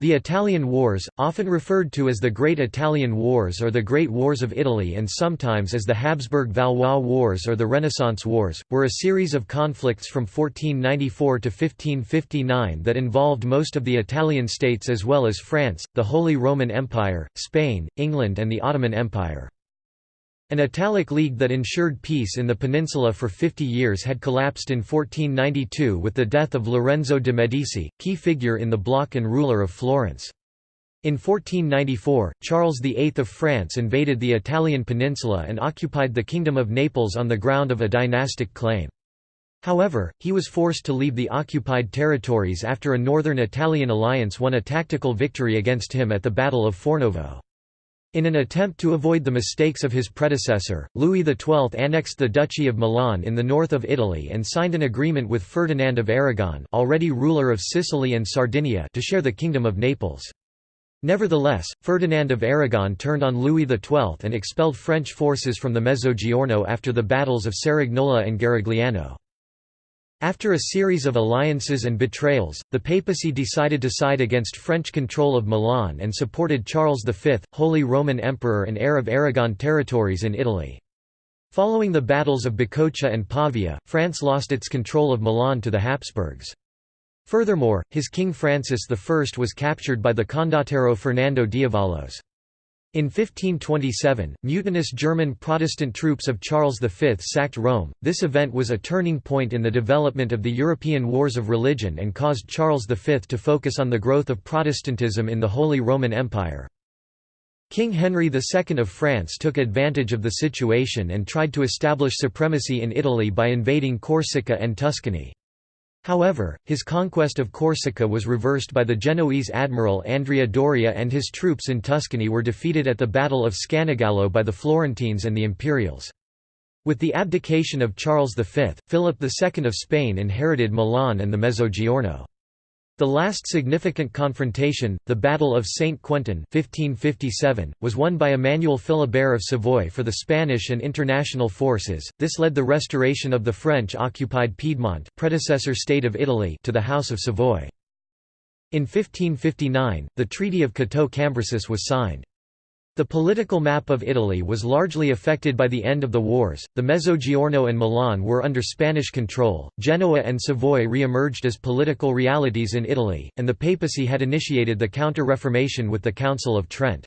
The Italian Wars, often referred to as the Great Italian Wars or the Great Wars of Italy and sometimes as the Habsburg-Valois Wars or the Renaissance Wars, were a series of conflicts from 1494 to 1559 that involved most of the Italian states as well as France, the Holy Roman Empire, Spain, England and the Ottoman Empire. An Italic League that ensured peace in the peninsula for 50 years had collapsed in 1492 with the death of Lorenzo de' Medici, key figure in the bloc and ruler of Florence. In 1494, Charles VIII of France invaded the Italian peninsula and occupied the Kingdom of Naples on the ground of a dynastic claim. However, he was forced to leave the occupied territories after a northern Italian alliance won a tactical victory against him at the Battle of Fornovo. In an attempt to avoid the mistakes of his predecessor, Louis XII annexed the Duchy of Milan in the north of Italy and signed an agreement with Ferdinand of Aragon already ruler of Sicily and Sardinia to share the Kingdom of Naples. Nevertheless, Ferdinand of Aragon turned on Louis XII and expelled French forces from the Mezzogiorno after the battles of Cerignola and Garigliano. After a series of alliances and betrayals, the papacy decided to side against French control of Milan and supported Charles V, Holy Roman Emperor and heir of Aragon territories in Italy. Following the battles of Bicocca and Pavia, France lost its control of Milan to the Habsburgs. Furthermore, his king Francis I was captured by the condottiero Fernando d'Avalos. In 1527, mutinous German Protestant troops of Charles V sacked Rome. This event was a turning point in the development of the European wars of religion and caused Charles V to focus on the growth of Protestantism in the Holy Roman Empire. King Henry II of France took advantage of the situation and tried to establish supremacy in Italy by invading Corsica and Tuscany. However, his conquest of Corsica was reversed by the Genoese admiral Andrea Doria and his troops in Tuscany were defeated at the Battle of Scannagallo by the Florentines and the Imperials. With the abdication of Charles V, Philip II of Spain inherited Milan and the Mezzogiorno. The last significant confrontation, the Battle of Saint Quentin 1557, was won by Emmanuel Philibert of Savoy for the Spanish and international forces. This led the restoration of the French-occupied Piedmont, predecessor state of Italy, to the House of Savoy. In 1559, the Treaty of Cateau-Cambrésis was signed. The political map of Italy was largely affected by the end of the wars. The Mezzogiorno and Milan were under Spanish control, Genoa and Savoy re emerged as political realities in Italy, and the papacy had initiated the Counter Reformation with the Council of Trent.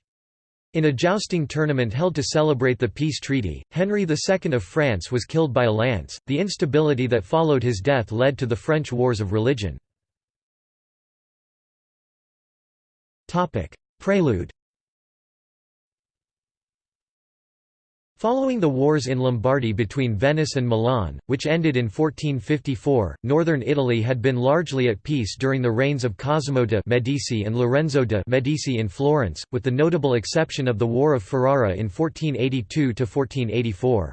In a jousting tournament held to celebrate the peace treaty, Henry II of France was killed by a lance. The instability that followed his death led to the French Wars of Religion. Prelude Following the wars in Lombardy between Venice and Milan, which ended in 1454, northern Italy had been largely at peace during the reigns of Cosimo de' Medici and Lorenzo de' Medici in Florence, with the notable exception of the War of Ferrara in 1482–1484.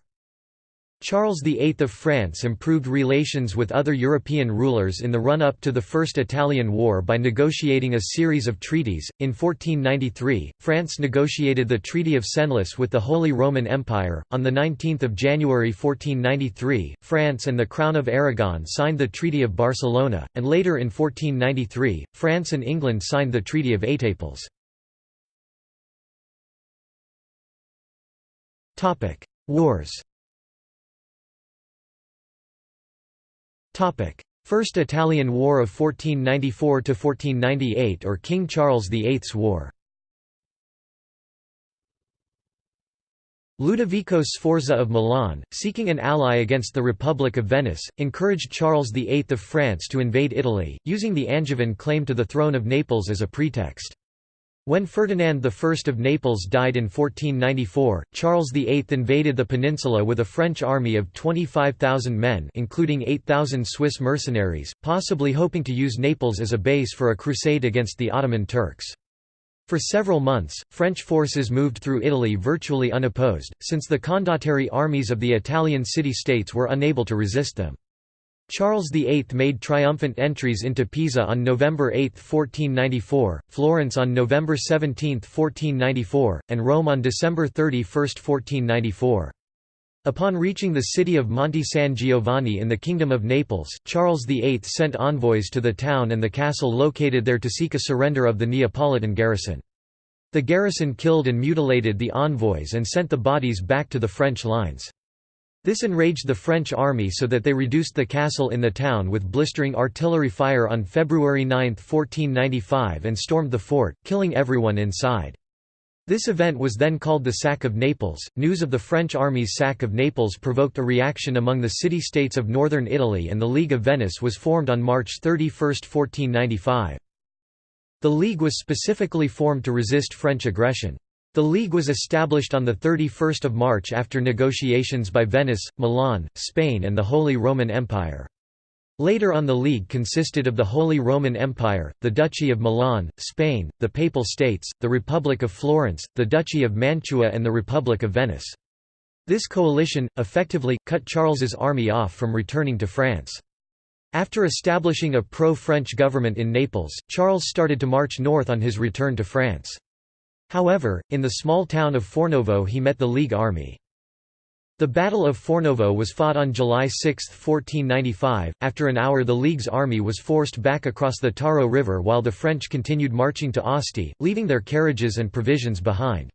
Charles VIII of France improved relations with other European rulers in the run-up to the First Italian War by negotiating a series of treaties. In 1493, France negotiated the Treaty of Senlis with the Holy Roman Empire. On the 19th of January 1493, France and the Crown of Aragon signed the Treaty of Barcelona, and later in 1493, France and England signed the Treaty of Étaples. Topic: Wars. First Italian War of 1494–1498 or King Charles VIII's War Ludovico Sforza of Milan, seeking an ally against the Republic of Venice, encouraged Charles VIII of France to invade Italy, using the Angevin claim to the throne of Naples as a pretext. When Ferdinand I of Naples died in 1494, Charles VIII invaded the peninsula with a French army of 25,000 men including 8,000 Swiss mercenaries, possibly hoping to use Naples as a base for a crusade against the Ottoman Turks. For several months, French forces moved through Italy virtually unopposed, since the condottieri armies of the Italian city-states were unable to resist them. Charles VIII made triumphant entries into Pisa on November 8, 1494, Florence on November 17, 1494, and Rome on December 31, 1494. Upon reaching the city of Monte San Giovanni in the Kingdom of Naples, Charles VIII sent envoys to the town and the castle located there to seek a surrender of the Neapolitan garrison. The garrison killed and mutilated the envoys and sent the bodies back to the French lines. This enraged the French army so that they reduced the castle in the town with blistering artillery fire on February 9, 1495 and stormed the fort, killing everyone inside. This event was then called the Sack of Naples. News of the French army's sack of Naples provoked a reaction among the city states of northern Italy, and the League of Venice was formed on March 31, 1495. The League was specifically formed to resist French aggression. The League was established on 31 March after negotiations by Venice, Milan, Spain and the Holy Roman Empire. Later on the League consisted of the Holy Roman Empire, the Duchy of Milan, Spain, the Papal States, the Republic of Florence, the Duchy of Mantua and the Republic of Venice. This coalition, effectively, cut Charles's army off from returning to France. After establishing a pro-French government in Naples, Charles started to march north on his return to France. However, in the small town of Fornovo he met the League army. The Battle of Fornovo was fought on July 6, 1495. After an hour, the League's army was forced back across the Taro River while the French continued marching to Asti, leaving their carriages and provisions behind.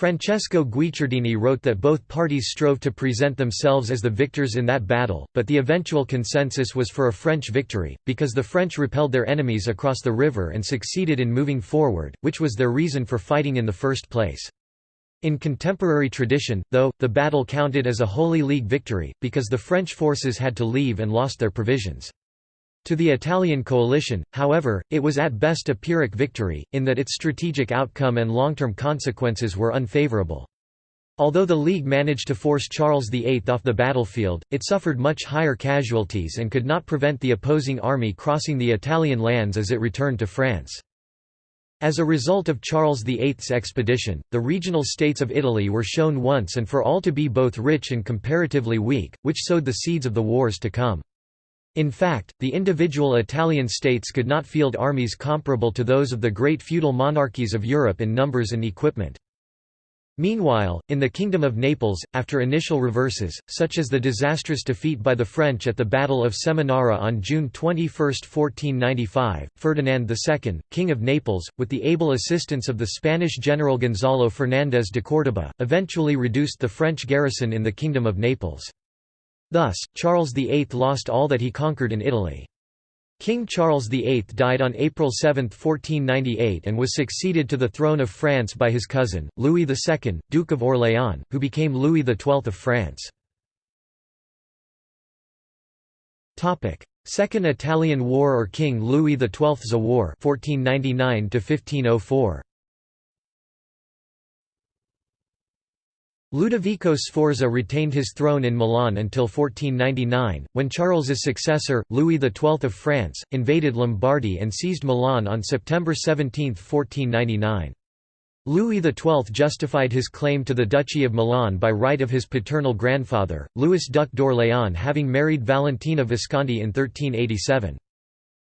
Francesco Guicciardini wrote that both parties strove to present themselves as the victors in that battle, but the eventual consensus was for a French victory, because the French repelled their enemies across the river and succeeded in moving forward, which was their reason for fighting in the first place. In contemporary tradition, though, the battle counted as a Holy League victory, because the French forces had to leave and lost their provisions. To the Italian coalition, however, it was at best a Pyrrhic victory, in that its strategic outcome and long-term consequences were unfavorable. Although the League managed to force Charles VIII off the battlefield, it suffered much higher casualties and could not prevent the opposing army crossing the Italian lands as it returned to France. As a result of Charles VIII's expedition, the regional states of Italy were shown once and for all to be both rich and comparatively weak, which sowed the seeds of the wars to come. In fact, the individual Italian states could not field armies comparable to those of the great feudal monarchies of Europe in numbers and equipment. Meanwhile, in the Kingdom of Naples, after initial reverses, such as the disastrous defeat by the French at the Battle of Seminara on June 21, 1495, Ferdinand II, King of Naples, with the able assistance of the Spanish general Gonzalo Fernández de Córdoba, eventually reduced the French garrison in the Kingdom of Naples. Thus, Charles VIII lost all that he conquered in Italy. King Charles VIII died on April 7, 1498 and was succeeded to the throne of France by his cousin, Louis II, Duke of Orléans, who became Louis XII of France. Second Italian War or King Louis XII's War 1499 -1504. Ludovico Sforza retained his throne in Milan until 1499, when Charles's successor, Louis XII of France, invaded Lombardy and seized Milan on September 17, 1499. Louis XII justified his claim to the Duchy of Milan by right of his paternal grandfather, Louis Duc d'Orléans having married Valentina Visconti in 1387.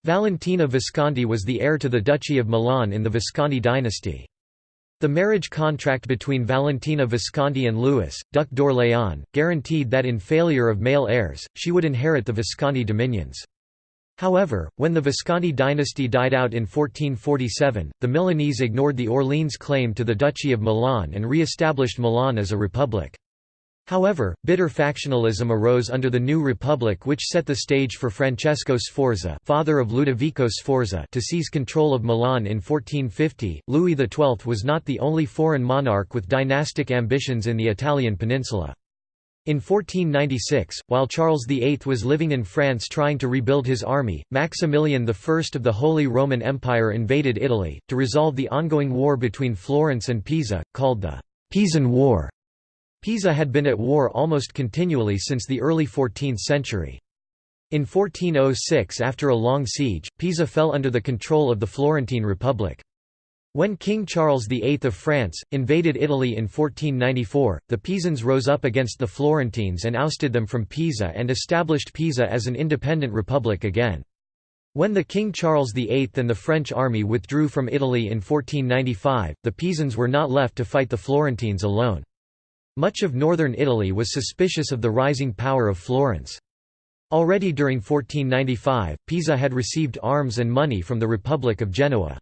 Valentina Visconti was the heir to the Duchy of Milan in the Visconti dynasty. The marriage contract between Valentina Visconti and Louis, Duc d'Orléans, guaranteed that in failure of male heirs, she would inherit the Visconti dominions. However, when the Visconti dynasty died out in 1447, the Milanese ignored the Orleans claim to the Duchy of Milan and re-established Milan as a republic. However, bitter factionalism arose under the new republic which set the stage for Francesco Sforza father of Ludovico Sforza to seize control of Milan in 1450. Louis XII was not the only foreign monarch with dynastic ambitions in the Italian peninsula. In 1496, while Charles VIII was living in France trying to rebuild his army, Maximilian I of the Holy Roman Empire invaded Italy, to resolve the ongoing war between Florence and Pisa, called the Pisan War. Pisa had been at war almost continually since the early 14th century. In 1406 after a long siege, Pisa fell under the control of the Florentine Republic. When King Charles VIII of France, invaded Italy in 1494, the Pisans rose up against the Florentines and ousted them from Pisa and established Pisa as an independent republic again. When the King Charles VIII and the French army withdrew from Italy in 1495, the Pisans were not left to fight the Florentines alone. Much of northern Italy was suspicious of the rising power of Florence. Already during 1495, Pisa had received arms and money from the Republic of Genoa.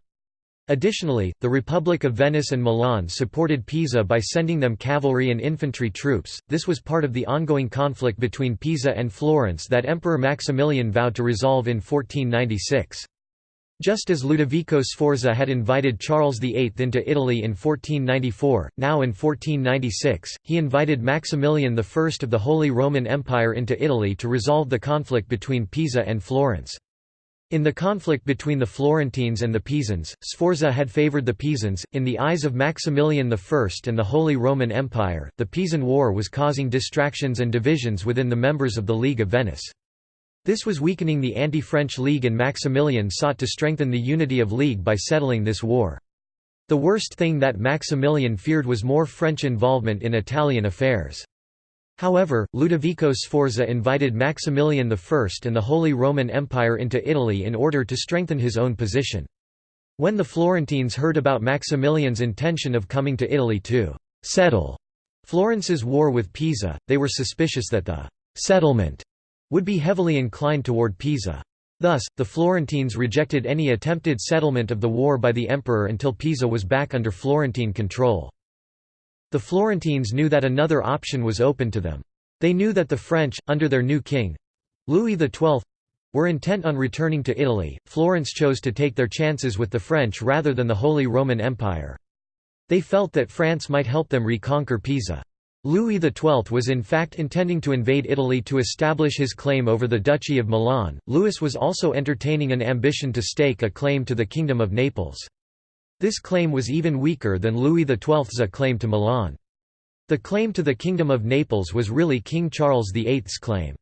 Additionally, the Republic of Venice and Milan supported Pisa by sending them cavalry and infantry troops. This was part of the ongoing conflict between Pisa and Florence that Emperor Maximilian vowed to resolve in 1496. Just as Ludovico Sforza had invited Charles VIII into Italy in 1494, now in 1496, he invited Maximilian I of the Holy Roman Empire into Italy to resolve the conflict between Pisa and Florence. In the conflict between the Florentines and the Pisans, Sforza had favored the Pisans. In the eyes of Maximilian I and the Holy Roman Empire, the Pisan War was causing distractions and divisions within the members of the League of Venice. This was weakening the anti-French League and Maximilian sought to strengthen the unity of League by settling this war. The worst thing that Maximilian feared was more French involvement in Italian affairs. However, Ludovico Sforza invited Maximilian I and the Holy Roman Empire into Italy in order to strengthen his own position. When the Florentines heard about Maximilian's intention of coming to Italy to «settle» Florence's war with Pisa, they were suspicious that the «settlement» would be heavily inclined toward Pisa. Thus, the Florentines rejected any attempted settlement of the war by the emperor until Pisa was back under Florentine control. The Florentines knew that another option was open to them. They knew that the French, under their new king—Louis XII, were intent on returning to Italy. Florence chose to take their chances with the French rather than the Holy Roman Empire. They felt that France might help them reconquer Pisa. Louis XII was in fact intending to invade Italy to establish his claim over the Duchy of Milan. Louis was also entertaining an ambition to stake a claim to the Kingdom of Naples. This claim was even weaker than Louis XII's claim to Milan. The claim to the Kingdom of Naples was really King Charles VIII's claim.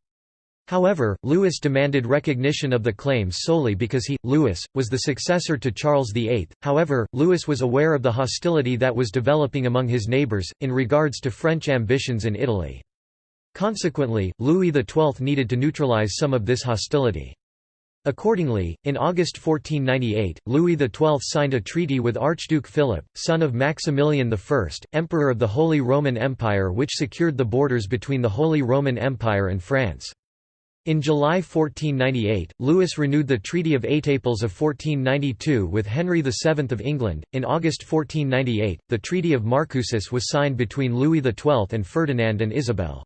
However, Louis demanded recognition of the claims solely because he, Louis, was the successor to Charles VIII. However, Louis was aware of the hostility that was developing among his neighbours, in regards to French ambitions in Italy. Consequently, Louis XII needed to neutralize some of this hostility. Accordingly, in August 1498, Louis XII signed a treaty with Archduke Philip, son of Maximilian I, Emperor of the Holy Roman Empire which secured the borders between the Holy Roman Empire and France. In July 1498, Louis renewed the Treaty of Étaples of 1492 with Henry VII of England. In August 1498, the Treaty of Marcoussis was signed between Louis XII and Ferdinand and Isabel.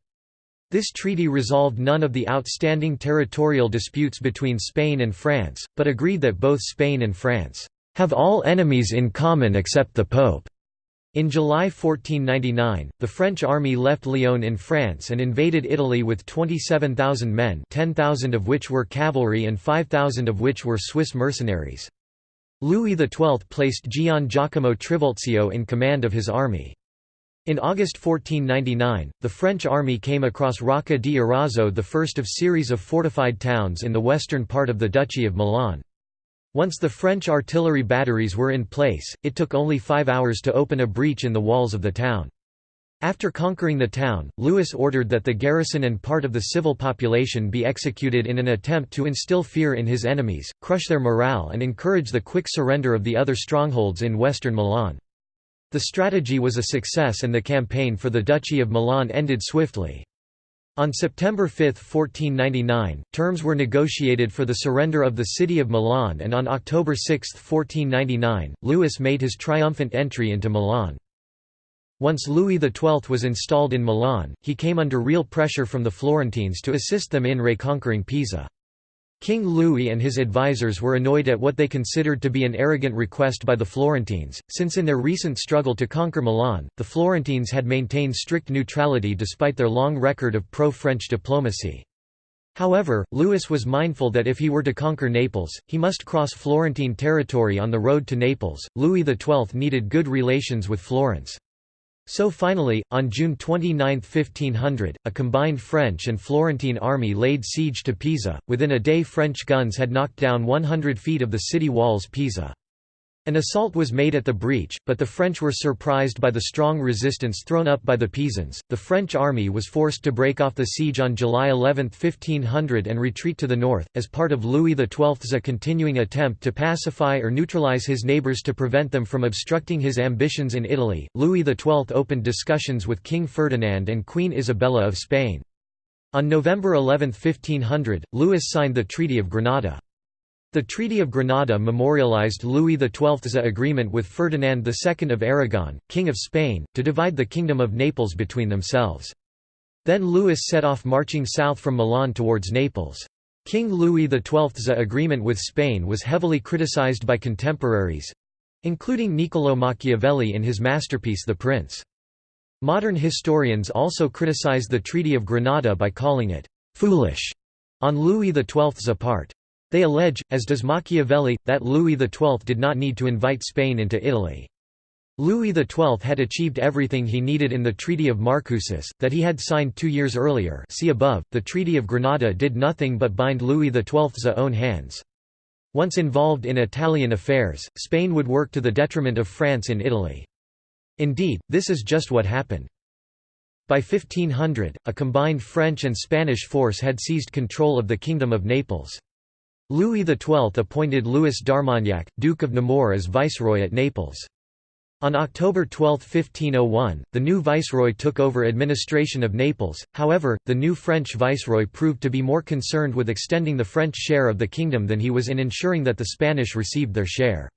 This treaty resolved none of the outstanding territorial disputes between Spain and France, but agreed that both Spain and France have all enemies in common except the Pope. In July 1499, the French army left Lyon in France and invaded Italy with 27,000 men 10,000 of which were cavalry and 5,000 of which were Swiss mercenaries. Louis XII placed Gian Giacomo Trivulzio in command of his army. In August 1499, the French army came across Rocca di Arazzo the first of a series of fortified towns in the western part of the Duchy of Milan. Once the French artillery batteries were in place, it took only five hours to open a breach in the walls of the town. After conquering the town, Louis ordered that the garrison and part of the civil population be executed in an attempt to instill fear in his enemies, crush their morale and encourage the quick surrender of the other strongholds in western Milan. The strategy was a success and the campaign for the Duchy of Milan ended swiftly. On September 5, 1499, terms were negotiated for the surrender of the city of Milan and on October 6, 1499, Louis made his triumphant entry into Milan. Once Louis XII was installed in Milan, he came under real pressure from the Florentines to assist them in reconquering Pisa. King Louis and his advisers were annoyed at what they considered to be an arrogant request by the Florentines, since in their recent struggle to conquer Milan, the Florentines had maintained strict neutrality despite their long record of pro-French diplomacy. However, Louis was mindful that if he were to conquer Naples, he must cross Florentine territory on the road to Naples. Louis XII needed good relations with Florence. So finally, on June 29, 1500, a combined French and Florentine army laid siege to Pisa. Within a day, French guns had knocked down 100 feet of the city walls Pisa. An assault was made at the breach, but the French were surprised by the strong resistance thrown up by the Pisans. The French army was forced to break off the siege on July 11, 1500 and retreat to the north, as part of Louis XII's continuing attempt to pacify or neutralize his neighbours to prevent them from obstructing his ambitions in Italy. Louis XII opened discussions with King Ferdinand and Queen Isabella of Spain. On November 11, 1500, Louis signed the Treaty of Granada. The Treaty of Granada memorialized Louis XII's agreement with Ferdinand II of Aragon, King of Spain, to divide the Kingdom of Naples between themselves. Then Louis set off marching south from Milan towards Naples. King Louis XII's agreement with Spain was heavily criticized by contemporaries—including Niccolò Machiavelli in his masterpiece The Prince. Modern historians also criticize the Treaty of Granada by calling it «foolish» on Louis XII's part. They allege, as does Machiavelli, that Louis XII did not need to invite Spain into Italy. Louis XII had achieved everything he needed in the Treaty of Marcoussis, that he had signed two years earlier see above. .The Treaty of Granada did nothing but bind Louis XII's own hands. Once involved in Italian affairs, Spain would work to the detriment of France in Italy. Indeed, this is just what happened. By 1500, a combined French and Spanish force had seized control of the Kingdom of Naples. Louis XII appointed Louis d'Armagnac, Duke of Nemours as viceroy at Naples. On October 12, 1501, the new viceroy took over administration of Naples, however, the new French viceroy proved to be more concerned with extending the French share of the kingdom than he was in ensuring that the Spanish received their share.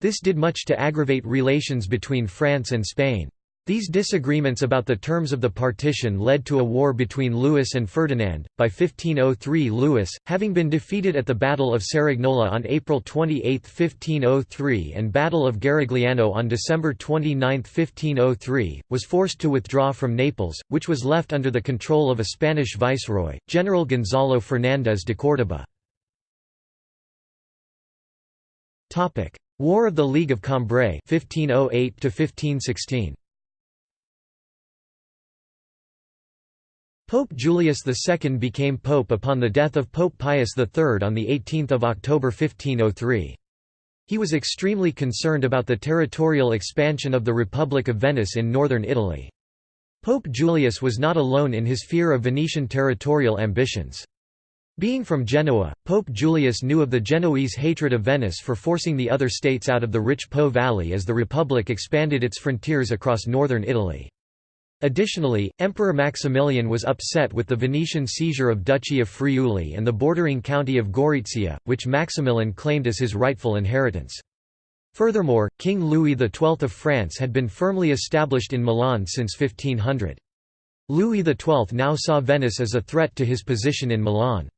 This did much to aggravate relations between France and Spain. These disagreements about the terms of the partition led to a war between Louis and Ferdinand. By 1503, Louis, having been defeated at the Battle of Cerignola on April 28, 1503, and Battle of Garigliano on December 29, 1503, was forced to withdraw from Naples, which was left under the control of a Spanish viceroy, General Gonzalo Fernández de Córdoba. War of the League of Cambrai 1508 1516. Pope Julius II became pope upon the death of Pope Pius III on 18 October 1503. He was extremely concerned about the territorial expansion of the Republic of Venice in northern Italy. Pope Julius was not alone in his fear of Venetian territorial ambitions. Being from Genoa, Pope Julius knew of the Genoese hatred of Venice for forcing the other states out of the rich Po valley as the Republic expanded its frontiers across northern Italy. Additionally, Emperor Maximilian was upset with the Venetian seizure of Duchy of Friuli and the bordering county of Gorizia, which Maximilian claimed as his rightful inheritance. Furthermore, King Louis XII of France had been firmly established in Milan since 1500. Louis XII now saw Venice as a threat to his position in Milan.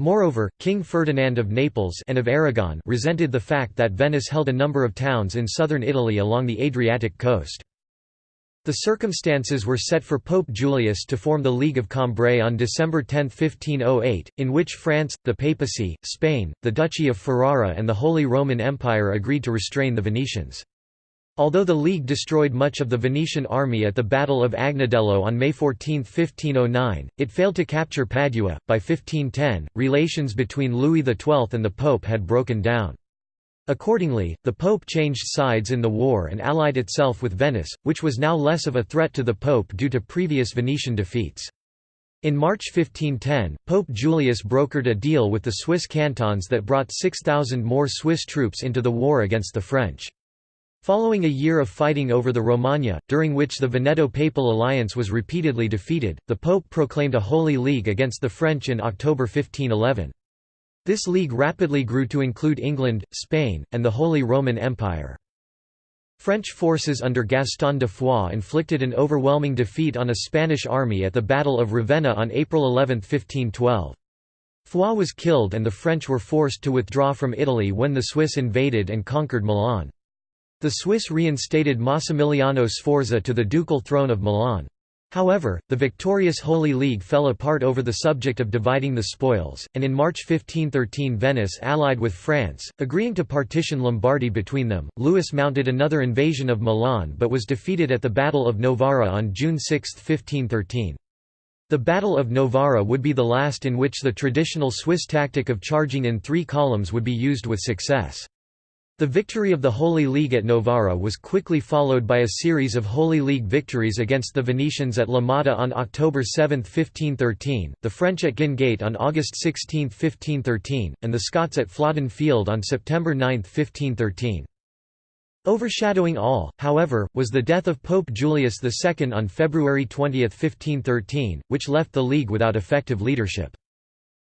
Moreover, King Ferdinand of Naples and of Aragon resented the fact that Venice held a number of towns in southern Italy along the Adriatic coast. The circumstances were set for Pope Julius to form the League of Cambrai on December 10, 1508, in which France, the papacy, Spain, the Duchy of Ferrara and the Holy Roman Empire agreed to restrain the Venetians. Although the League destroyed much of the Venetian army at the Battle of Agnadello on May 14, 1509, it failed to capture Padua. By 1510, relations between Louis XII and the Pope had broken down. Accordingly, the Pope changed sides in the war and allied itself with Venice, which was now less of a threat to the Pope due to previous Venetian defeats. In March 1510, Pope Julius brokered a deal with the Swiss cantons that brought 6,000 more Swiss troops into the war against the French. Following a year of fighting over the Romagna, during which the Veneto-Papal alliance was repeatedly defeated, the Pope proclaimed a Holy League against the French in October 1511. This league rapidly grew to include England, Spain, and the Holy Roman Empire. French forces under Gaston de Foix inflicted an overwhelming defeat on a Spanish army at the Battle of Ravenna on April 11, 1512. Foix was killed and the French were forced to withdraw from Italy when the Swiss invaded and conquered Milan. The Swiss reinstated Massimiliano Sforza to the ducal throne of Milan. However, the victorious Holy League fell apart over the subject of dividing the spoils, and in March 1513 Venice allied with France, agreeing to partition Lombardy between them. Louis mounted another invasion of Milan but was defeated at the Battle of Novara on June 6, 1513. The Battle of Novara would be the last in which the traditional Swiss tactic of charging in three columns would be used with success. The victory of the Holy League at Novara was quickly followed by a series of Holy League victories against the Venetians at La Motta on October 7, 1513, the French at Guinegate on August 16, 1513, and the Scots at Flodden Field on September 9, 1513. Overshadowing all, however, was the death of Pope Julius II on February 20, 1513, which left the League without effective leadership.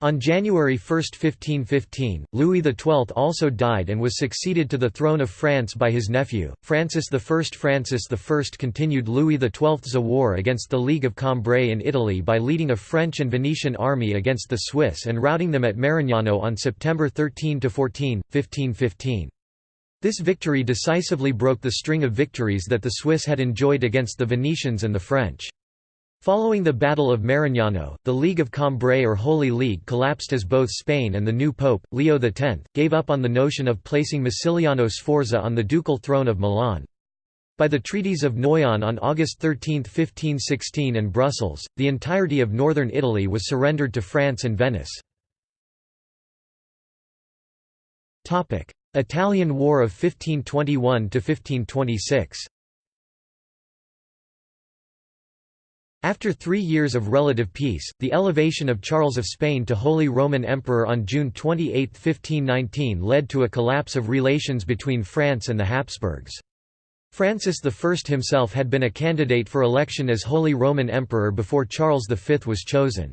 On January 1, 1515, Louis XII also died and was succeeded to the throne of France by his nephew, Francis I. Francis I continued Louis XII's war against the League of Cambrai in Italy by leading a French and Venetian army against the Swiss and routing them at Marignano on September 13–14, 1515. This victory decisively broke the string of victories that the Swiss had enjoyed against the Venetians and the French. Following the Battle of Marignano, the League of Cambrai or Holy League collapsed as both Spain and the new pope, Leo X, gave up on the notion of placing Massimiliano Sforza on the ducal throne of Milan. By the treaties of Noyon on August 13, 1516 and Brussels, the entirety of northern Italy was surrendered to France and Venice. Italian War of 1521–1526 After three years of relative peace, the elevation of Charles of Spain to Holy Roman Emperor on June 28, 1519 led to a collapse of relations between France and the Habsburgs. Francis I himself had been a candidate for election as Holy Roman Emperor before Charles V was chosen.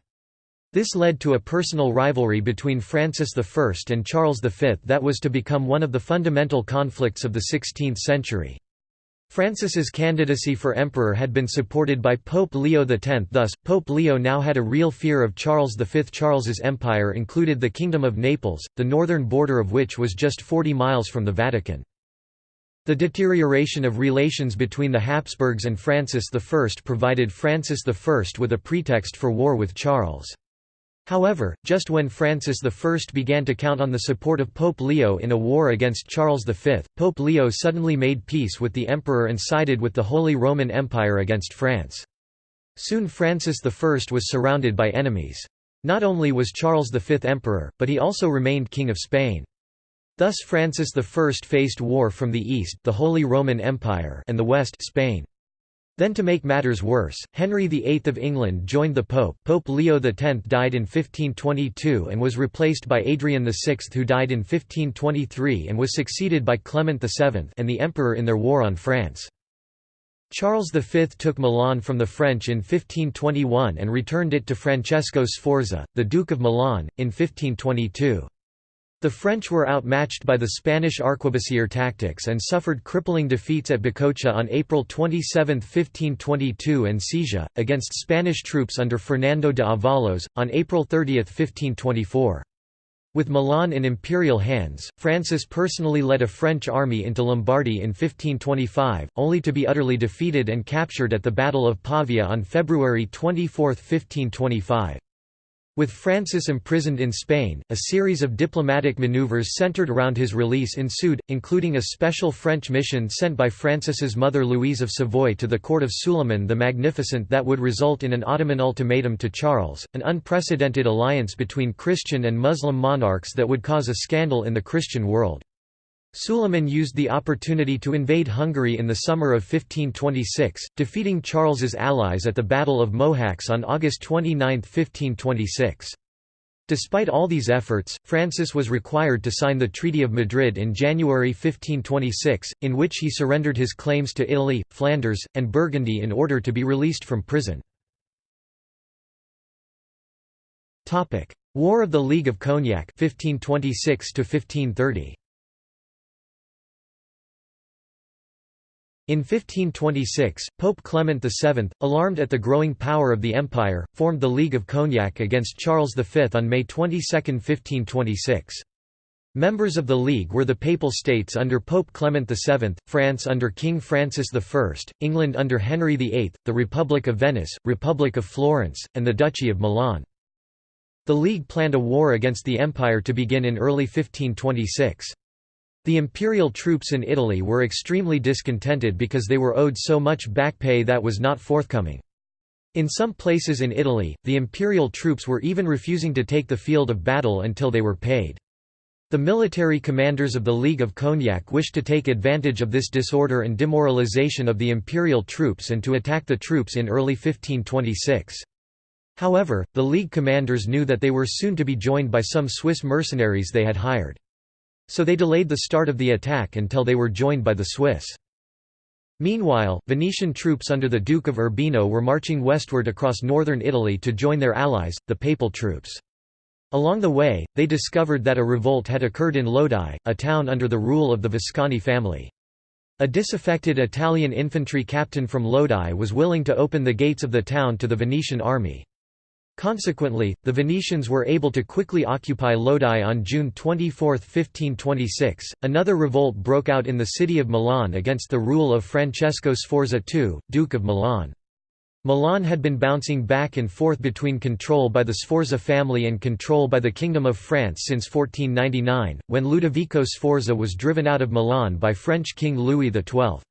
This led to a personal rivalry between Francis I and Charles V that was to become one of the fundamental conflicts of the 16th century. Francis's candidacy for emperor had been supported by Pope Leo X thus, Pope Leo now had a real fear of Charles V. Charles's empire included the Kingdom of Naples, the northern border of which was just 40 miles from the Vatican. The deterioration of relations between the Habsburgs and Francis I provided Francis I with a pretext for war with Charles. However, just when Francis I began to count on the support of Pope Leo in a war against Charles V, Pope Leo suddenly made peace with the emperor and sided with the Holy Roman Empire against France. Soon Francis I was surrounded by enemies. Not only was Charles V emperor, but he also remained King of Spain. Thus Francis I faced war from the east the Holy Roman Empire and the west Spain. Then to make matters worse, Henry VIII of England joined the Pope Pope Leo X died in 1522 and was replaced by Adrian VI who died in 1523 and was succeeded by Clement VII and the Emperor in their war on France. Charles V took Milan from the French in 1521 and returned it to Francesco Sforza, the Duke of Milan, in 1522. The French were outmatched by the Spanish arquebusier tactics and suffered crippling defeats at Bicocca on April 27, 1522 and Sesia, against Spanish troops under Fernando de Avalos, on April 30, 1524. With Milan in imperial hands, Francis personally led a French army into Lombardy in 1525, only to be utterly defeated and captured at the Battle of Pavia on February 24, 1525. With Francis imprisoned in Spain, a series of diplomatic maneuvers centered around his release ensued, including a special French mission sent by Francis's mother Louise of Savoy to the court of Suleiman the Magnificent that would result in an Ottoman ultimatum to Charles, an unprecedented alliance between Christian and Muslim monarchs that would cause a scandal in the Christian world. Suleiman used the opportunity to invade Hungary in the summer of 1526, defeating Charles's allies at the Battle of Mohacs on August 29, 1526. Despite all these efforts, Francis was required to sign the Treaty of Madrid in January 1526, in which he surrendered his claims to Italy, Flanders, and Burgundy in order to be released from prison. War of the League of Cognac 1526 -1530. In 1526, Pope Clement VII, alarmed at the growing power of the empire, formed the League of Cognac against Charles V on May 22, 1526. Members of the League were the Papal States under Pope Clement VII, France under King Francis I, England under Henry VIII, the Republic of Venice, Republic of Florence, and the Duchy of Milan. The League planned a war against the empire to begin in early 1526. The imperial troops in Italy were extremely discontented because they were owed so much back pay that was not forthcoming. In some places in Italy, the imperial troops were even refusing to take the field of battle until they were paid. The military commanders of the League of Cognac wished to take advantage of this disorder and demoralization of the imperial troops and to attack the troops in early 1526. However, the League commanders knew that they were soon to be joined by some Swiss mercenaries they had hired. So they delayed the start of the attack until they were joined by the Swiss. Meanwhile, Venetian troops under the Duke of Urbino were marching westward across northern Italy to join their allies, the Papal troops. Along the way, they discovered that a revolt had occurred in Lodi, a town under the rule of the Visconti family. A disaffected Italian infantry captain from Lodi was willing to open the gates of the town to the Venetian army. Consequently, the Venetians were able to quickly occupy Lodi on June 24, 1526. Another revolt broke out in the city of Milan against the rule of Francesco Sforza II, Duke of Milan. Milan had been bouncing back and forth between control by the Sforza family and control by the Kingdom of France since 1499, when Ludovico Sforza was driven out of Milan by French King Louis XII.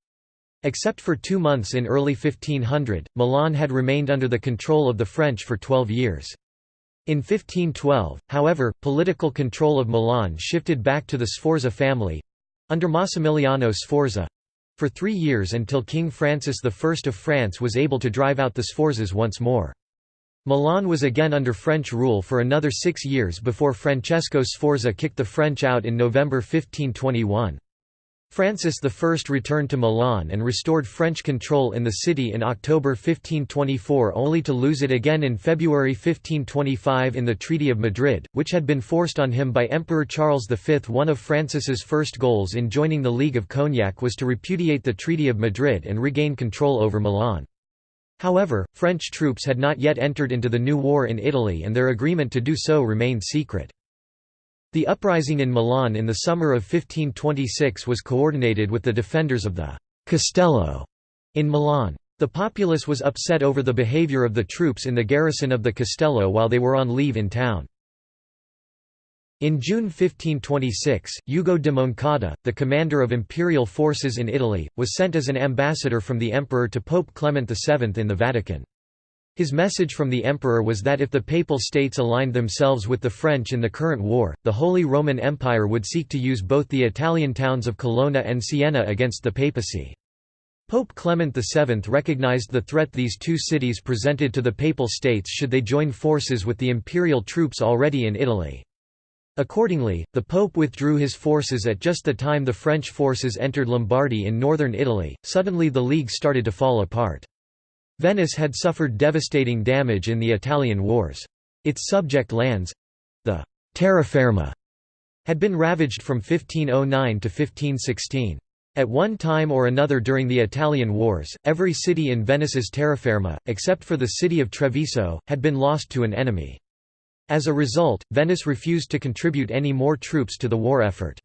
Except for two months in early 1500, Milan had remained under the control of the French for twelve years. In 1512, however, political control of Milan shifted back to the Sforza family—under Massimiliano Sforza, for three years until King Francis I of France was able to drive out the Sforzas once more. Milan was again under French rule for another six years before Francesco Sforza kicked the French out in November 1521. Francis I returned to Milan and restored French control in the city in October 1524 only to lose it again in February 1525 in the Treaty of Madrid, which had been forced on him by Emperor Charles V. One of Francis's first goals in joining the League of Cognac was to repudiate the Treaty of Madrid and regain control over Milan. However, French troops had not yet entered into the new war in Italy and their agreement to do so remained secret. The uprising in Milan in the summer of 1526 was coordinated with the defenders of the «Castello» in Milan. The populace was upset over the behavior of the troops in the garrison of the Castello while they were on leave in town. In June 1526, Ugo de Moncada, the commander of imperial forces in Italy, was sent as an ambassador from the emperor to Pope Clement VII in the Vatican. His message from the emperor was that if the Papal States aligned themselves with the French in the current war, the Holy Roman Empire would seek to use both the Italian towns of Colonna and Siena against the papacy. Pope Clement VII recognized the threat these two cities presented to the Papal States should they join forces with the imperial troops already in Italy. Accordingly, the Pope withdrew his forces at just the time the French forces entered Lombardy in northern Italy. Suddenly the League started to fall apart. Venice had suffered devastating damage in the Italian wars. Its subject lands—the terraferma had been ravaged from 1509 to 1516. At one time or another during the Italian wars, every city in Venice's terraferma, except for the city of Treviso, had been lost to an enemy. As a result, Venice refused to contribute any more troops to the war effort.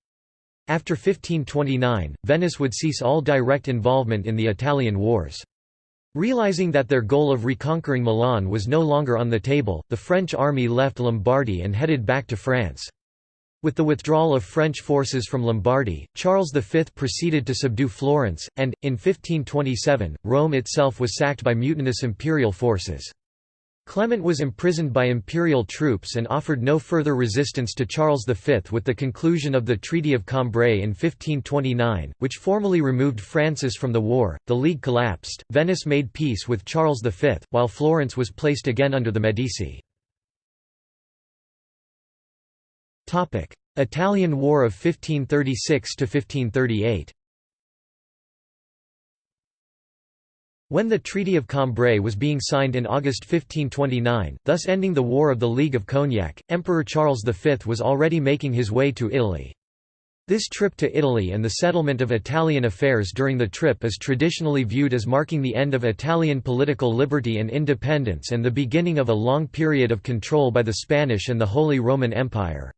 After 1529, Venice would cease all direct involvement in the Italian wars. Realizing that their goal of reconquering Milan was no longer on the table, the French army left Lombardy and headed back to France. With the withdrawal of French forces from Lombardy, Charles V proceeded to subdue Florence, and, in 1527, Rome itself was sacked by mutinous imperial forces. Clement was imprisoned by imperial troops and offered no further resistance to Charles V. With the conclusion of the Treaty of Cambrai in 1529, which formally removed Francis from the war, the League collapsed. Venice made peace with Charles V, while Florence was placed again under the Medici. Italian War of 1536 1538. When the Treaty of Cambrai was being signed in August 1529, thus ending the War of the League of Cognac, Emperor Charles V was already making his way to Italy. This trip to Italy and the settlement of Italian affairs during the trip is traditionally viewed as marking the end of Italian political liberty and independence and the beginning of a long period of control by the Spanish and the Holy Roman Empire.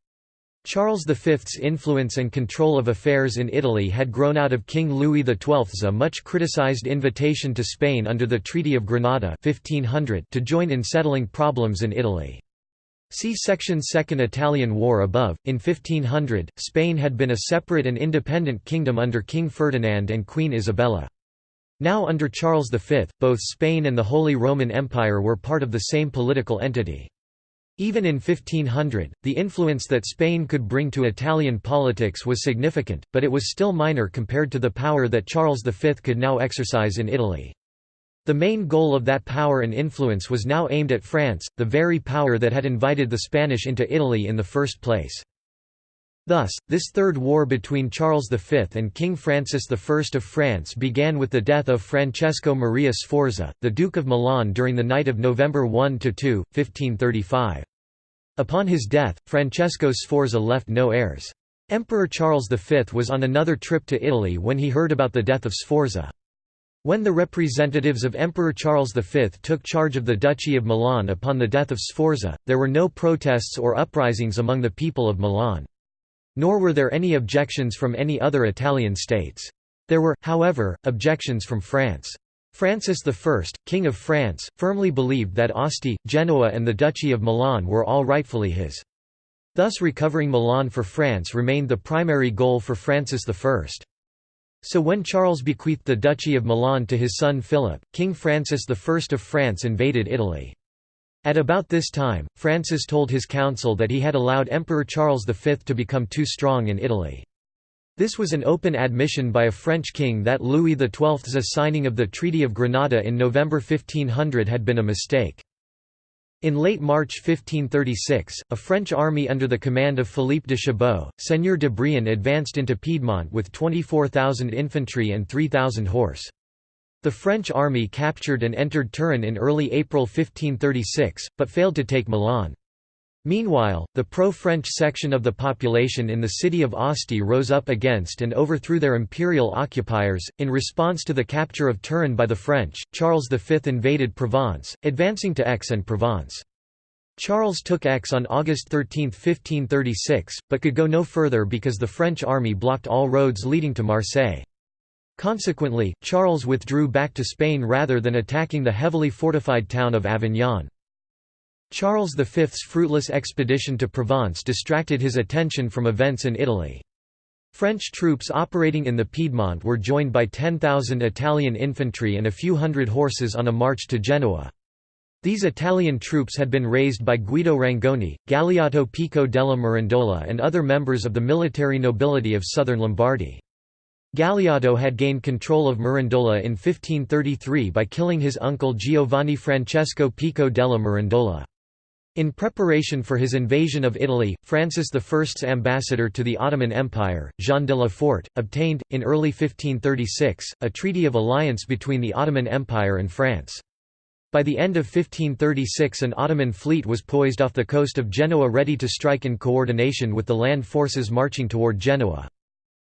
Charles V's influence and control of affairs in Italy had grown out of King Louis XII's a much criticized invitation to Spain under the Treaty of Granada 1500 to join in settling problems in Italy. See section Second Italian War above. In 1500, Spain had been a separate and independent kingdom under King Ferdinand and Queen Isabella. Now under Charles V, both Spain and the Holy Roman Empire were part of the same political entity. Even in 1500, the influence that Spain could bring to Italian politics was significant, but it was still minor compared to the power that Charles V could now exercise in Italy. The main goal of that power and influence was now aimed at France, the very power that had invited the Spanish into Italy in the first place. Thus, this third war between Charles V and King Francis I of France began with the death of Francesco Maria Sforza, the Duke of Milan during the night of November 1–2, 1535. Upon his death, Francesco Sforza left no heirs. Emperor Charles V was on another trip to Italy when he heard about the death of Sforza. When the representatives of Emperor Charles V took charge of the Duchy of Milan upon the death of Sforza, there were no protests or uprisings among the people of Milan. Nor were there any objections from any other Italian states. There were, however, objections from France. Francis I, King of France, firmly believed that Asti, Genoa and the Duchy of Milan were all rightfully his. Thus recovering Milan for France remained the primary goal for Francis I. So when Charles bequeathed the Duchy of Milan to his son Philip, King Francis I of France invaded Italy. At about this time, Francis told his council that he had allowed Emperor Charles V to become too strong in Italy. This was an open admission by a French king that Louis XII's signing of the Treaty of Granada in November 1500 had been a mistake. In late March 1536, a French army under the command of Philippe de Chabot, Seigneur de Brienne advanced into Piedmont with 24,000 infantry and 3,000 horse. The French army captured and entered Turin in early April 1536, but failed to take Milan. Meanwhile, the pro-French section of the population in the city of Asti rose up against and overthrew their imperial occupiers. In response to the capture of Turin by the French, Charles V invaded Provence, advancing to Aix-en-Provence. Charles took Aix on August 13, 1536, but could go no further because the French army blocked all roads leading to Marseille. Consequently, Charles withdrew back to Spain rather than attacking the heavily fortified town of Avignon. Charles V's fruitless expedition to Provence distracted his attention from events in Italy. French troops operating in the Piedmont were joined by 10,000 Italian infantry and a few hundred horses on a march to Genoa. These Italian troops had been raised by Guido Rangoni, Galeotto Pico della Mirandola and other members of the military nobility of southern Lombardy. Galeotto had gained control of Mirandola in 1533 by killing his uncle Giovanni Francesco Pico della Mirandola. In preparation for his invasion of Italy, Francis I's ambassador to the Ottoman Empire, Jean de La Forêt, obtained, in early 1536, a treaty of alliance between the Ottoman Empire and France. By the end of 1536 an Ottoman fleet was poised off the coast of Genoa ready to strike in coordination with the land forces marching toward Genoa.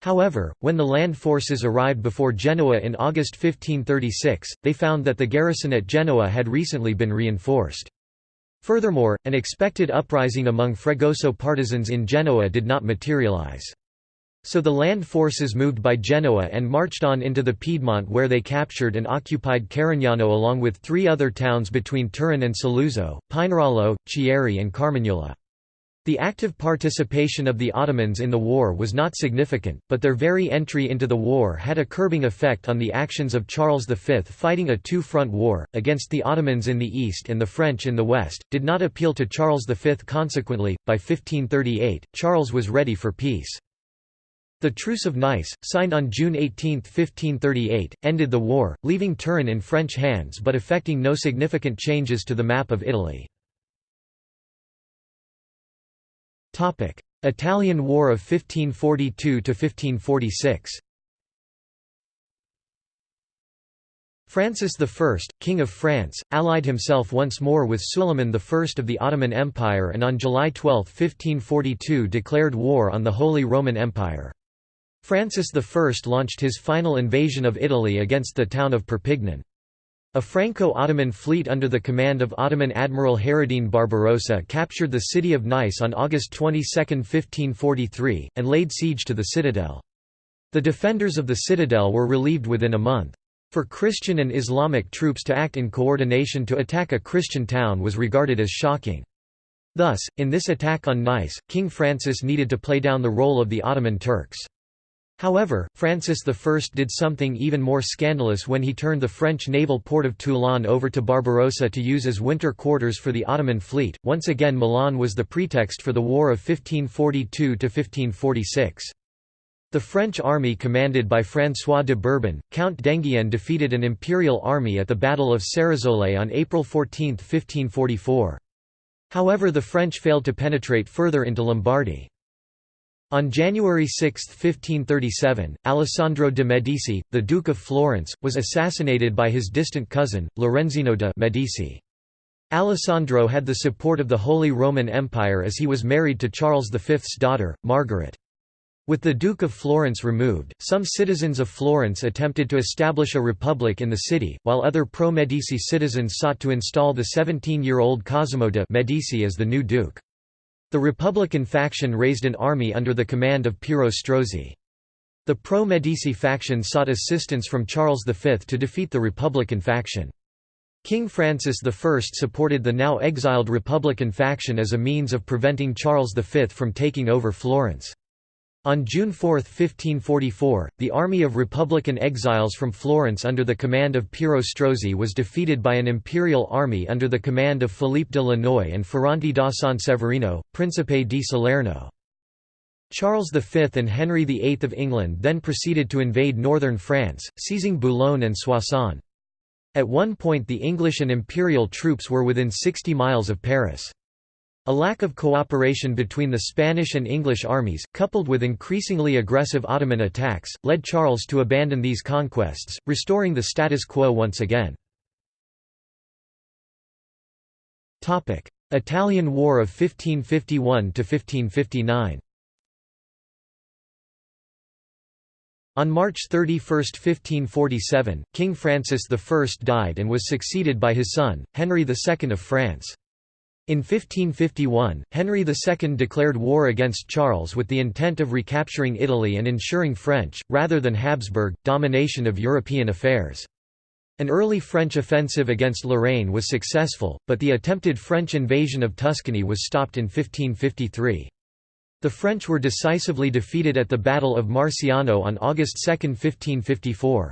However, when the land forces arrived before Genoa in August 1536, they found that the garrison at Genoa had recently been reinforced. Furthermore, an expected uprising among Fregoso partisans in Genoa did not materialize. So the land forces moved by Genoa and marched on into the Piedmont where they captured and occupied Carignano along with three other towns between Turin and Saluzzo, Pinerolo, Chieri and Carmagnola. The active participation of the Ottomans in the war was not significant, but their very entry into the war had a curbing effect on the actions of Charles V fighting a two-front war, against the Ottomans in the east and the French in the west, did not appeal to Charles V consequently, by 1538, Charles was ready for peace. The Truce of Nice, signed on June 18, 1538, ended the war, leaving Turin in French hands but effecting no significant changes to the map of Italy. Italian War of 1542–1546 Francis I, King of France, allied himself once more with Suleiman I of the Ottoman Empire and on July 12, 1542 declared war on the Holy Roman Empire. Francis I launched his final invasion of Italy against the town of Perpignan. A Franco-Ottoman fleet under the command of Ottoman Admiral Hayreddin Barbarossa captured the city of Nice on August 22, 1543, and laid siege to the citadel. The defenders of the citadel were relieved within a month. For Christian and Islamic troops to act in coordination to attack a Christian town was regarded as shocking. Thus, in this attack on Nice, King Francis needed to play down the role of the Ottoman Turks. However, Francis I did something even more scandalous when he turned the French naval port of Toulon over to Barbarossa to use as winter quarters for the Ottoman fleet. Once again, Milan was the pretext for the War of 1542 1546. The French army commanded by François de Bourbon, Count d'Enghien defeated an imperial army at the Battle of Ceresole on April 14, 1544. However the French failed to penetrate further into Lombardy. On January 6, 1537, Alessandro de' Medici, the Duke of Florence, was assassinated by his distant cousin, Lorenzino de' Medici. Alessandro had the support of the Holy Roman Empire as he was married to Charles V's daughter, Margaret. With the Duke of Florence removed, some citizens of Florence attempted to establish a republic in the city, while other pro-Medici citizens sought to install the 17-year-old Cosimo de' Medici as the new duke. The Republican faction raised an army under the command of Piero Strozzi. The pro-Medici faction sought assistance from Charles V to defeat the Republican faction. King Francis I supported the now exiled Republican faction as a means of preventing Charles V from taking over Florence. On June 4, 1544, the army of Republican exiles from Florence under the command of Piero Strozzi was defeated by an imperial army under the command of Philippe de Lannoy and Ferrante da San Severino, Principe di Salerno. Charles V and Henry VIII of England then proceeded to invade northern France, seizing Boulogne and Soissons. At one point the English and imperial troops were within 60 miles of Paris. A lack of cooperation between the Spanish and English armies, coupled with increasingly aggressive Ottoman attacks, led Charles to abandon these conquests, restoring the status quo once again. Italian War of 1551–1559 On March 31, 1547, King Francis I died and was succeeded by his son, Henry II of France. In 1551, Henry II declared war against Charles with the intent of recapturing Italy and ensuring French, rather than Habsburg, domination of European affairs. An early French offensive against Lorraine was successful, but the attempted French invasion of Tuscany was stopped in 1553. The French were decisively defeated at the Battle of Marciano on August 2, 1554.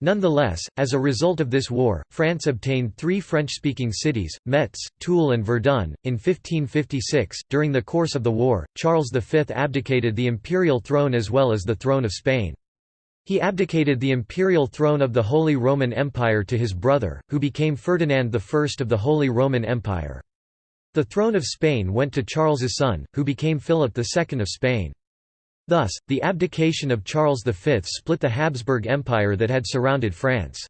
Nonetheless, as a result of this war, France obtained three French-speaking cities, Metz, Toul and Verdun. In 1556, during the course of the war, Charles V abdicated the imperial throne as well as the throne of Spain. He abdicated the imperial throne of the Holy Roman Empire to his brother, who became Ferdinand I of the Holy Roman Empire. The throne of Spain went to Charles's son, who became Philip II of Spain. Thus, the abdication of Charles V split the Habsburg Empire that had surrounded France.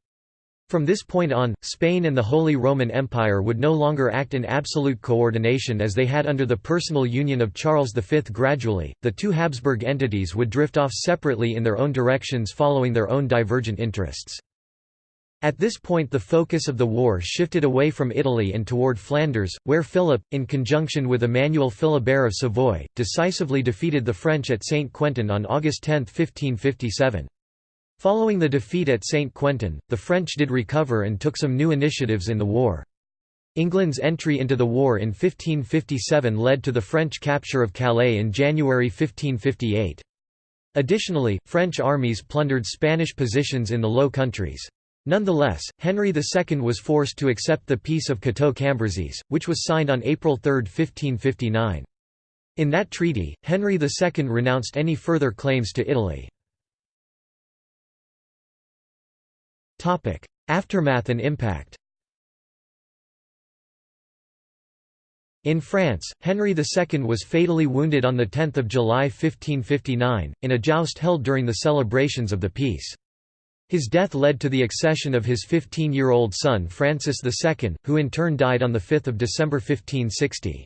From this point on, Spain and the Holy Roman Empire would no longer act in absolute coordination as they had under the personal union of Charles V. Gradually, the two Habsburg entities would drift off separately in their own directions following their own divergent interests. At this point the focus of the war shifted away from Italy and toward Flanders, where Philip, in conjunction with Emmanuel Philibert of Savoy, decisively defeated the French at Saint-Quentin on August 10, 1557. Following the defeat at Saint-Quentin, the French did recover and took some new initiatives in the war. England's entry into the war in 1557 led to the French capture of Calais in January 1558. Additionally, French armies plundered Spanish positions in the Low Countries. Nonetheless, Henry II was forced to accept the Peace of Cateau-Cambrésis, which was signed on April 3, 1559. In that treaty, Henry II renounced any further claims to Italy. Aftermath and impact In France, Henry II was fatally wounded on 10 July 1559, in a joust held during the celebrations of the peace. His death led to the accession of his 15-year-old son Francis II, who in turn died on 5 December 1560.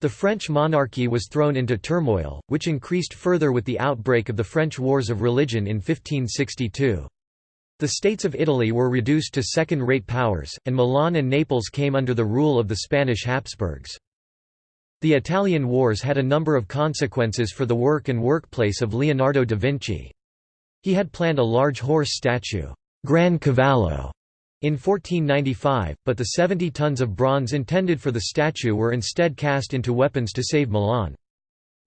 The French monarchy was thrown into turmoil, which increased further with the outbreak of the French Wars of Religion in 1562. The states of Italy were reduced to second-rate powers, and Milan and Naples came under the rule of the Spanish Habsburgs. The Italian Wars had a number of consequences for the work and workplace of Leonardo da Vinci. He had planned a large horse statue, Gran Cavallo, in 1495, but the 70 tons of bronze intended for the statue were instead cast into weapons to save Milan.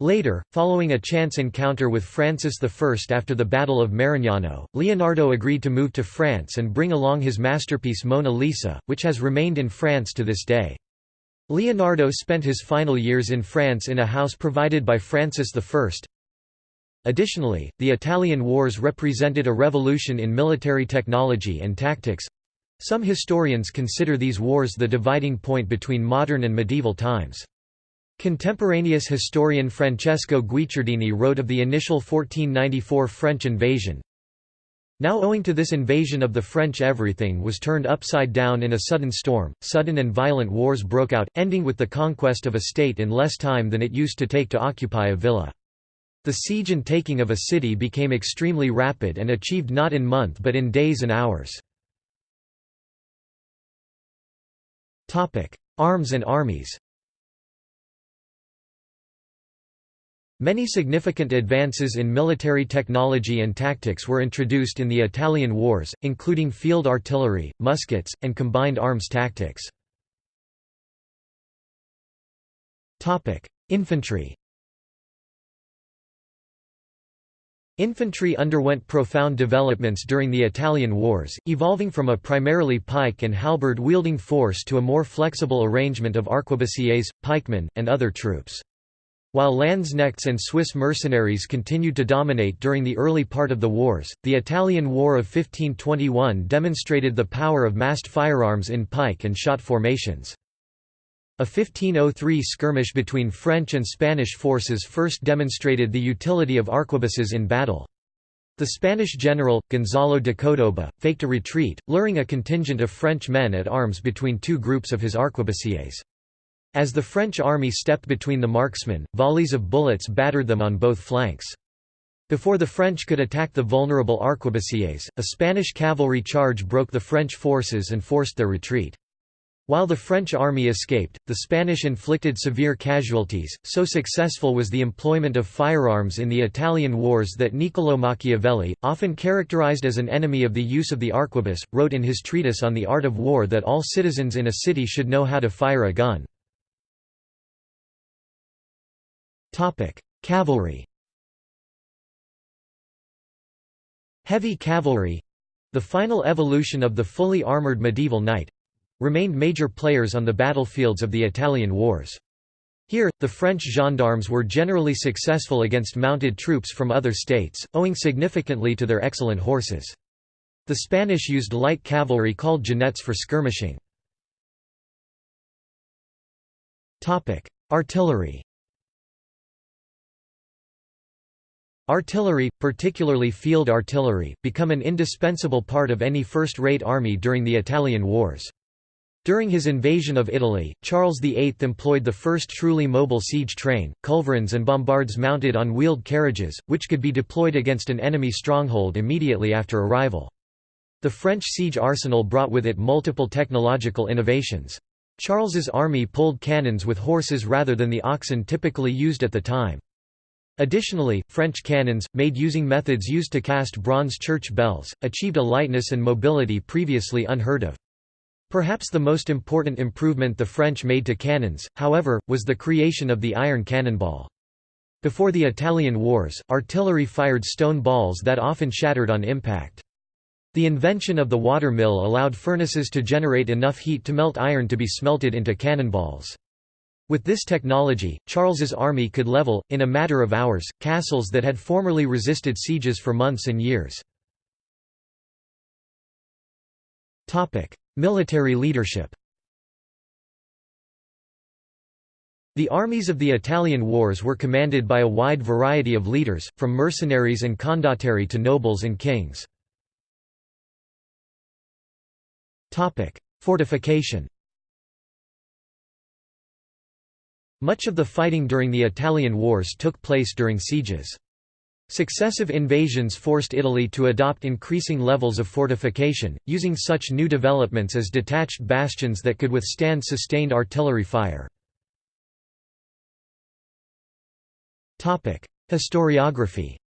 Later, following a chance encounter with Francis I after the Battle of Marignano, Leonardo agreed to move to France and bring along his masterpiece Mona Lisa, which has remained in France to this day. Leonardo spent his final years in France in a house provided by Francis I. Additionally, the Italian wars represented a revolution in military technology and tactics. Some historians consider these wars the dividing point between modern and medieval times. Contemporaneous historian Francesco Guicciardini wrote of the initial 1494 French invasion, now owing to this invasion of the French everything was turned upside down in a sudden storm, sudden and violent wars broke out, ending with the conquest of a state in less time than it used to take to occupy a villa. The siege and taking of a city became extremely rapid and achieved not in month but in days and hours. Arms and armies Many significant advances in military technology and tactics were introduced in the Italian wars, including field artillery, muskets, and combined arms tactics. Infantry Infantry underwent profound developments during the Italian wars, evolving from a primarily pike and halberd-wielding force to a more flexible arrangement of arquebusiers, pikemen, and other troops. While Landsknechts and Swiss mercenaries continued to dominate during the early part of the wars, the Italian War of 1521 demonstrated the power of massed firearms in pike and shot formations. A 1503 skirmish between French and Spanish forces first demonstrated the utility of arquebuses in battle. The Spanish general, Gonzalo de Cordoba, faked a retreat, luring a contingent of French men at arms between two groups of his arquebusiers. As the French army stepped between the marksmen, volleys of bullets battered them on both flanks. Before the French could attack the vulnerable arquebusiers, a Spanish cavalry charge broke the French forces and forced their retreat. While the French army escaped, the Spanish inflicted severe casualties, so successful was the employment of firearms in the Italian wars that Niccolò Machiavelli, often characterized as an enemy of the use of the arquebus, wrote in his treatise on the art of war that all citizens in a city should know how to fire a gun. Cavalry Heavy cavalry—the final evolution of the fully armoured medieval knight—remained major players on the battlefields of the Italian wars. Here, the French gendarmes were generally successful against mounted troops from other states, owing significantly to their excellent horses. The Spanish used light cavalry called genets for skirmishing. Artillery Artillery, particularly field artillery, become an indispensable part of any first-rate army during the Italian wars. During his invasion of Italy, Charles VIII employed the first truly mobile siege train, culverins and bombards mounted on wheeled carriages, which could be deployed against an enemy stronghold immediately after arrival. The French siege arsenal brought with it multiple technological innovations. Charles's army pulled cannons with horses rather than the oxen typically used at the time. Additionally, French cannons, made using methods used to cast bronze church bells, achieved a lightness and mobility previously unheard of. Perhaps the most important improvement the French made to cannons, however, was the creation of the iron cannonball. Before the Italian wars, artillery fired stone balls that often shattered on impact. The invention of the water mill allowed furnaces to generate enough heat to melt iron to be smelted into cannonballs. With this technology, Charles's army could level, in a matter of hours, castles that had formerly resisted sieges for months and years. Military leadership The armies of the Italian wars were commanded by a wide variety of leaders, from mercenaries and condottieri to nobles and kings. Fortification Much of the fighting during the Italian wars took place during sieges. Successive invasions forced Italy to adopt increasing levels of fortification, using such new developments as detached bastions that could withstand sustained artillery fire. Historiography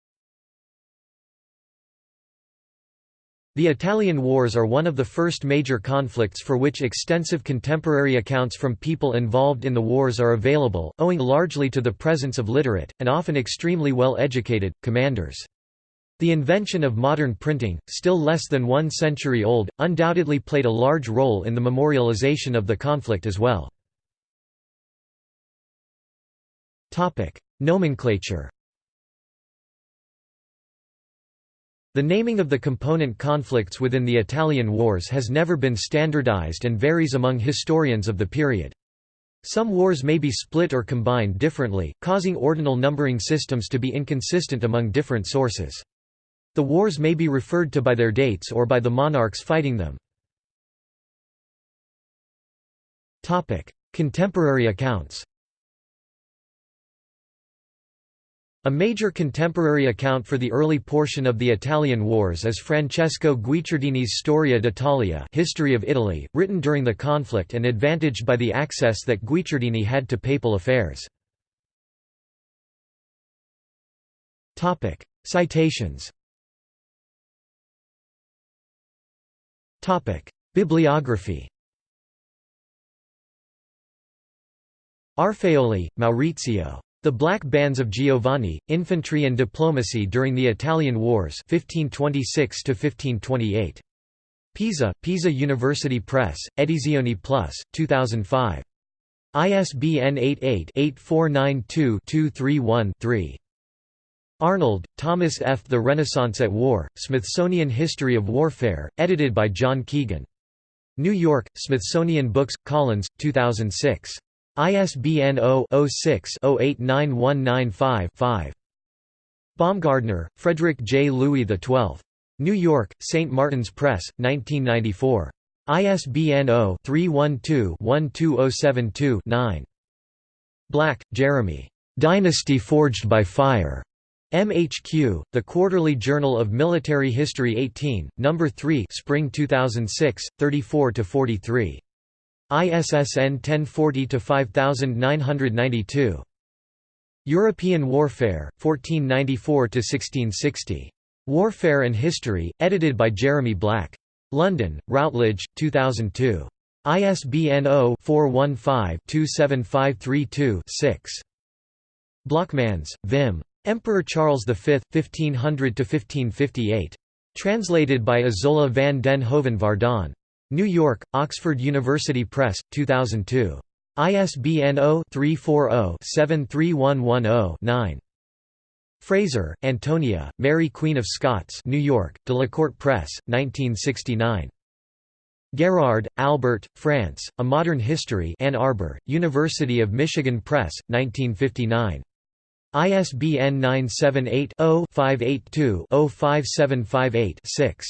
The Italian Wars are one of the first major conflicts for which extensive contemporary accounts from people involved in the wars are available, owing largely to the presence of literate, and often extremely well-educated, commanders. The invention of modern printing, still less than one century old, undoubtedly played a large role in the memorialization of the conflict as well. Nomenclature The naming of the component conflicts within the Italian wars has never been standardized and varies among historians of the period. Some wars may be split or combined differently, causing ordinal numbering systems to be inconsistent among different sources. The wars may be referred to by their dates or by the monarchs fighting them. Contemporary accounts A major contemporary account for the early portion of the Italian Wars is Francesco Guicciardini's Storia d'Italia History of Italy, written during the conflict and advantaged by the access that Guicciardini had to papal affairs. Citations Bibliography Arfaioli, Maurizio. The Black Bands of Giovanni, Infantry and Diplomacy during the Italian Wars 1526 -1528. Pisa, Pisa University Press, Edizioni Plus, 2005. ISBN 88-8492-231-3. Arnold, Thomas F. The Renaissance at War, Smithsonian History of Warfare, edited by John Keegan. New York, Smithsonian Books, Collins, 2006. ISBN 0-06-089195-5. Baumgartner, Frederick J. Louis XII. New York, St. Martin's Press, 1994. ISBN 0-312-12072-9. Black, Jeremy. Dynasty Forged by Fire. MHQ, The Quarterly Journal of Military History 18, No. 3 Spring 2006, 34–43. ISSN 1040-5992. European Warfare, 1494–1660. Warfare and History, edited by Jeremy Black. London, Routledge, 2002. ISBN 0-415-27532-6. Blockmans, Wim. Emperor Charles V, 1500–1558. Translated by Isola van den Hoven Vardon. New York, Oxford University Press, 2002. ISBN 0-340-73110-9. Fraser, Antonia, Mary Queen of Scots New York, Delacorte Press, 1969. Guérard, Albert, France, A Modern History Ann Arbor, University of Michigan Press, 1959. ISBN 978 0 582 5758 6.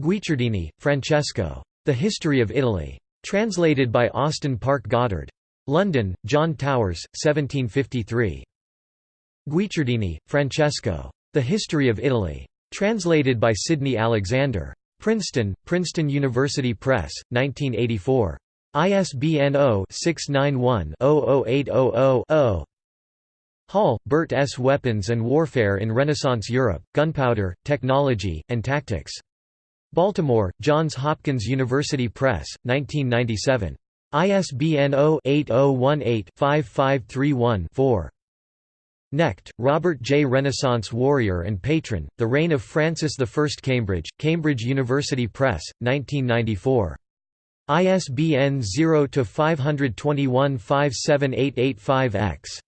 Guicciardini, Francesco. The History of Italy. Translated by Austin Parke Goddard. London, John Towers, 1753. Guicciardini, Francesco. The History of Italy. Translated by Sidney Alexander. Princeton, Princeton University Press, 1984. ISBN 0-691-00800-0. Hall, Bert S. Weapons and Warfare in Renaissance Europe, Gunpowder, Technology, and Tactics. Baltimore, Johns Hopkins University Press, 1997. ISBN 0-8018-5531-4. Knecht, Robert J. Renaissance Warrior and Patron, The Reign of Francis I Cambridge, Cambridge University Press, 1994. ISBN 0-521-57885-X.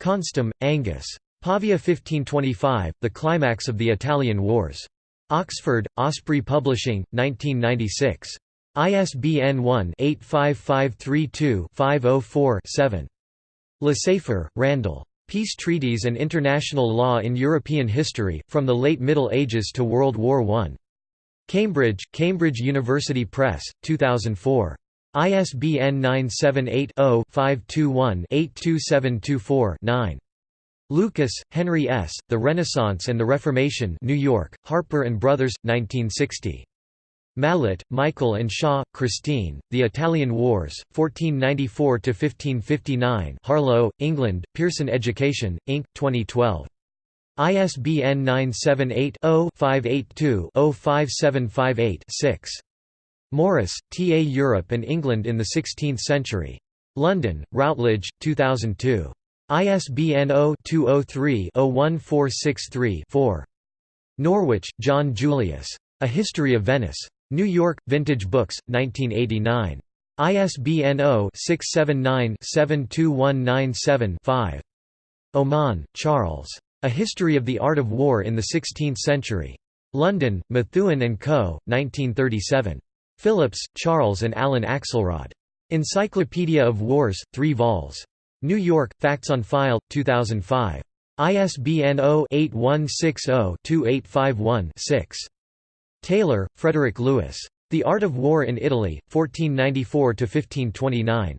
Konstam, Angus. Pavia 1525, The Climax of the Italian Wars. Oxford, Osprey Publishing, 1996. ISBN 1-85532-504-7. Lesaffer, Randall. Peace Treaties and International Law in European History, From the Late Middle Ages to World War I. Cambridge, Cambridge University Press, 2004. ISBN 978 0 521 82724 9. Lucas, Henry S., The Renaissance and the Reformation New York, Harper & Brothers, 1960. Mallett, Michael and Shaw, Christine, The Italian Wars, 1494–1559 Harlow, England, Pearson Education, Inc., 2012. ISBN 978-0-582-05758-6. Morris, T. A. Europe and England in the Sixteenth Century. London, Routledge, 2002. ISBN 0-203-01463-4. Norwich, John Julius. A History of Venice. New York, Vintage Books, 1989. ISBN 0-679-72197-5. Oman, Charles. A History of the Art of War in the Sixteenth Century. London, Methuen and Co., 1937. Phillips, Charles and Alan Axelrod. Encyclopedia of Wars, 3 vols. New York, Facts on File, 2005. ISBN 0-8160-2851-6. Taylor, Frederick Lewis. The Art of War in Italy, 1494–1529.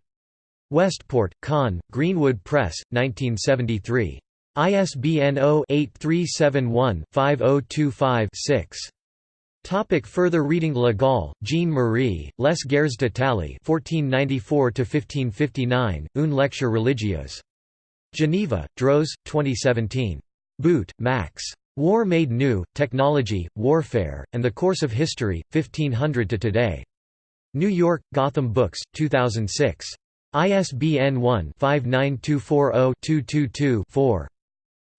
Westport, Conn, Greenwood Press, 1973. ISBN 0-8371-5025-6. Topic further reading Le Gall, Jean-Marie, Les Guerres d'Italie 1494–1559, Une lecture religieuse. Geneva, Droz, 2017. Boot, Max. War Made New, Technology, Warfare, and the Course of History, 1500 to Today. New York, Gotham Books, 2006. ISBN 1-59240-222-4.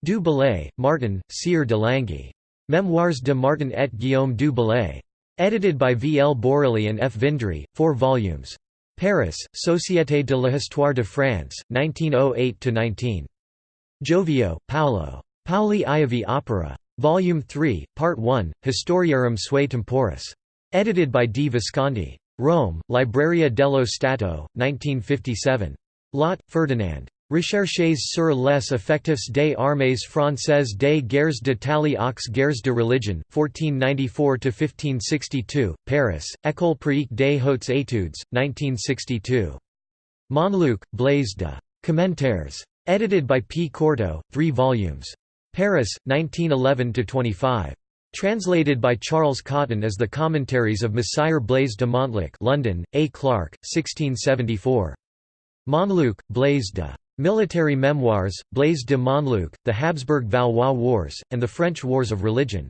Du Bellay, Martin, Sieur de Langey. Memoirs de Martin et Guillaume du Bellay. Edited by V. L. Bourrilly and F. Vindry, 4 volumes. Paris, Société de l'Histoire de France, 1908–19. Giovio, Paolo. Pauli Iovii Opera. Volume 3, Part 1, Historiarum sui temporis. Edited by D. Visconti. Rome, Libreria dello Stato, 1957. Lot, Ferdinand. Recherches sur les effectifs des armées françaises des guerres d'Italie aux guerres de religion, 1494–1562, Paris, École pratique des hautes études, 1962. Monluc, Blaise de. Commentaires. Edited by P. Courteault, 3 volumes. Paris, 1911–25. Translated by Charles Cotton as the Commentaries of Messire Blaise de Montluc London, A. Clark, 1674. Monluc, Blaise de. Military Memoirs, Blaise de Montluc, The Habsburg-Valois Wars, and the French Wars of Religion.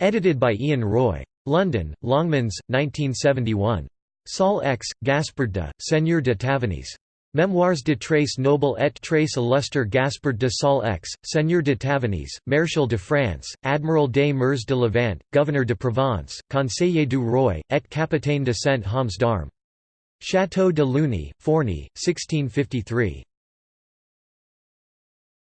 Edited by Ian Roy. London, Longmans, 1971. Saulx, Gaspard de, Seigneur de Tavannes. Memoirs de Trace Noble et Trace Illustre Gaspard de Saulx, Seigneur de Tavannes, Maréchal de France, Admiral des Mers de Levant, Governor de Provence, Conseiller du Roi, et Capitaine de Saint-Homs d'Armes. Château de Luni, Forny, 1653.